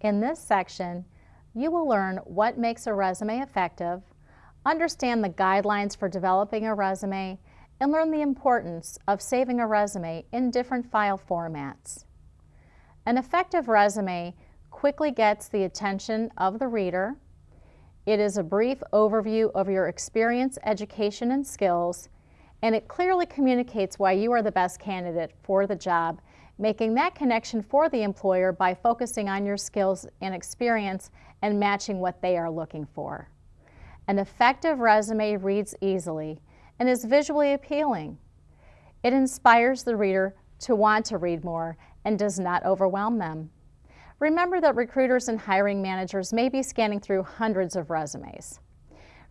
In this section, you will learn what makes a resume effective, understand the guidelines for developing a resume, and learn the importance of saving a resume in different file formats. An effective resume quickly gets the attention of the reader. It is a brief overview of your experience, education, and skills, and it clearly communicates why you are the best candidate for the job, making that connection for the employer by focusing on your skills and experience and matching what they are looking for. An effective resume reads easily and is visually appealing. It inspires the reader to want to read more and does not overwhelm them. Remember that recruiters and hiring managers may be scanning through hundreds of resumes.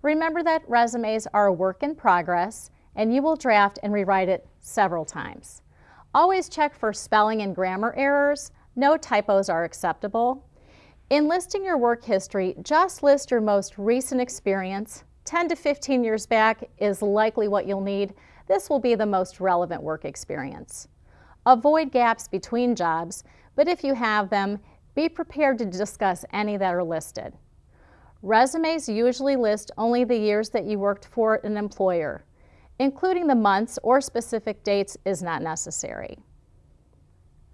Remember that resumes are a work in progress and you will draft and rewrite it several times. Always check for spelling and grammar errors. No typos are acceptable. In listing your work history, just list your most recent experience. 10 to 15 years back is likely what you'll need. This will be the most relevant work experience. Avoid gaps between jobs, but if you have them, be prepared to discuss any that are listed. Resumes usually list only the years that you worked for an employer. Including the months or specific dates is not necessary.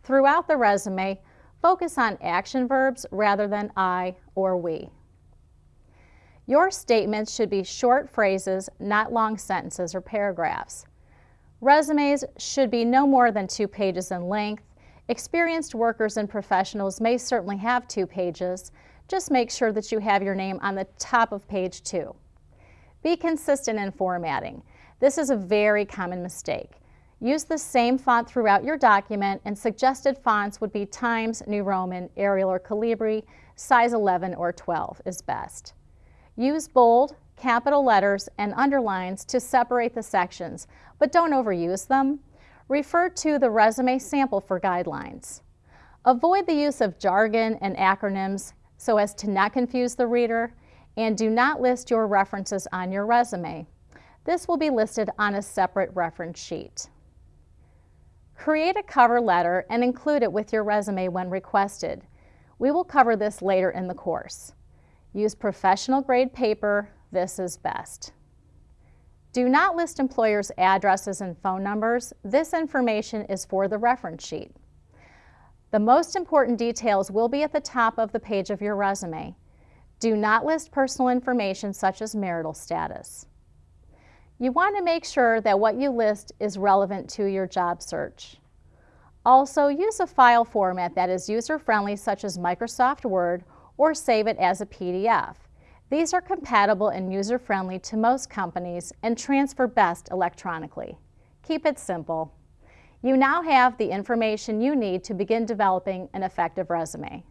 Throughout the resume, focus on action verbs rather than I or we. Your statements should be short phrases, not long sentences or paragraphs. Resumes should be no more than two pages in length Experienced workers and professionals may certainly have two pages. Just make sure that you have your name on the top of page two. Be consistent in formatting. This is a very common mistake. Use the same font throughout your document and suggested fonts would be Times, New Roman, Arial or Calibri, size 11 or 12 is best. Use bold, capital letters, and underlines to separate the sections, but don't overuse them refer to the resume sample for guidelines. Avoid the use of jargon and acronyms so as to not confuse the reader, and do not list your references on your resume. This will be listed on a separate reference sheet. Create a cover letter and include it with your resume when requested. We will cover this later in the course. Use professional grade paper, this is best. Do not list employers' addresses and phone numbers. This information is for the reference sheet. The most important details will be at the top of the page of your resume. Do not list personal information such as marital status. You want to make sure that what you list is relevant to your job search. Also, use a file format that is user-friendly such as Microsoft Word or save it as a PDF. These are compatible and user-friendly to most companies and transfer best electronically. Keep it simple. You now have the information you need to begin developing an effective resume.